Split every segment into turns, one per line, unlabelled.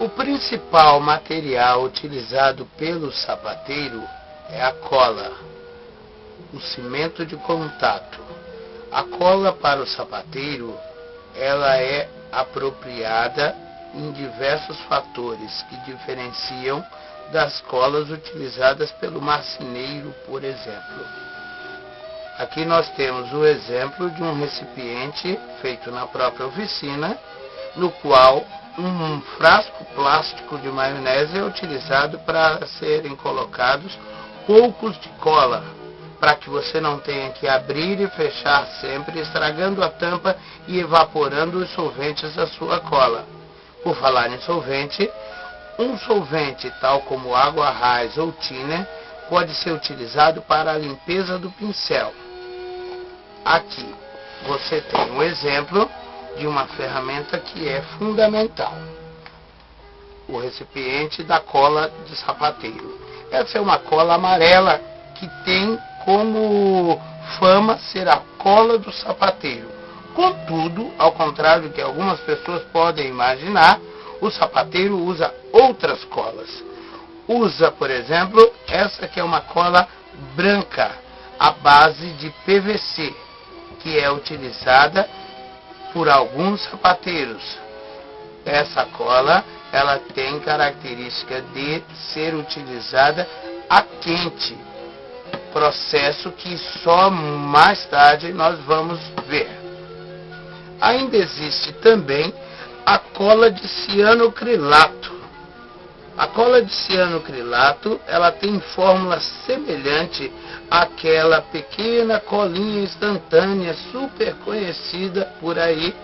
O principal material utilizado pelo sapateiro é a cola, o cimento de contato. A cola para o sapateiro, ela é apropriada em diversos fatores que diferenciam das colas utilizadas pelo marceneiro, por exemplo. Aqui nós temos o exemplo de um recipiente feito na própria oficina, no qual um frasco plástico de maionese é utilizado para serem colocados poucos de cola, para que você não tenha que abrir e fechar sempre, estragando a tampa e evaporando os solventes da sua cola. Por falar em solvente, um solvente tal como água raiz ou thinner pode ser utilizado para a limpeza do pincel. Aqui você tem um exemplo de uma ferramenta que é fundamental. O recipiente da cola de sapateiro. Essa é uma cola amarela que tem como fama ser a cola do sapateiro. Contudo, ao contrário do que algumas pessoas podem imaginar, o sapateiro usa outras colas. Usa, por exemplo, essa que é uma cola branca, à base de PVC, que é utilizada por alguns sapateiros. Essa cola ela tem característica de ser utilizada a quente, processo que só mais tarde nós vamos ver. Ainda existe também a cola de cianocrilato. A cola de cianocrilato, ela tem fórmula semelhante àquela pequena colinha instantânea super conhecida por aí,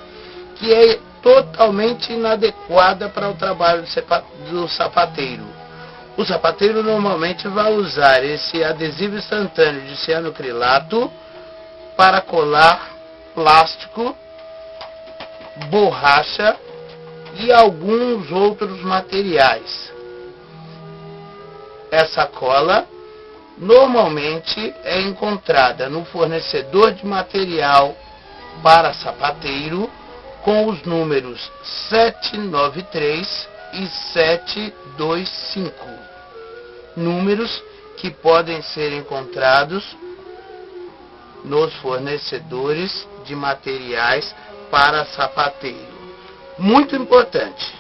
que é totalmente inadequada para o trabalho do sapateiro. O sapateiro normalmente vai usar esse adesivo instantâneo de cianocrilato para colar plástico, borracha e alguns outros materiais. Essa cola normalmente é encontrada no fornecedor de material para sapateiro com os números 793 e 725. Números que podem ser encontrados nos fornecedores de materiais para sapateiro. Muito importante.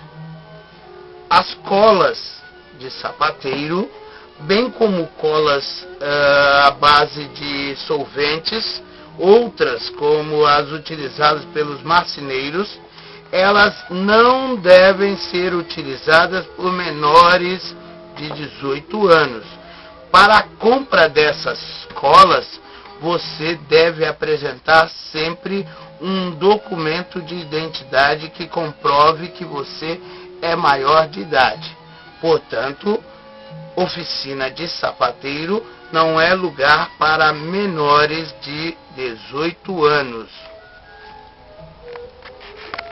As colas de sapateiro, bem como colas uh, à base de solventes, outras como as utilizadas pelos marceneiros, elas não devem ser utilizadas por menores de 18 anos. Para a compra dessas colas, você deve apresentar sempre um documento de identidade que comprove que você é maior de idade. Portanto, oficina de sapateiro não é lugar para menores de 18 anos.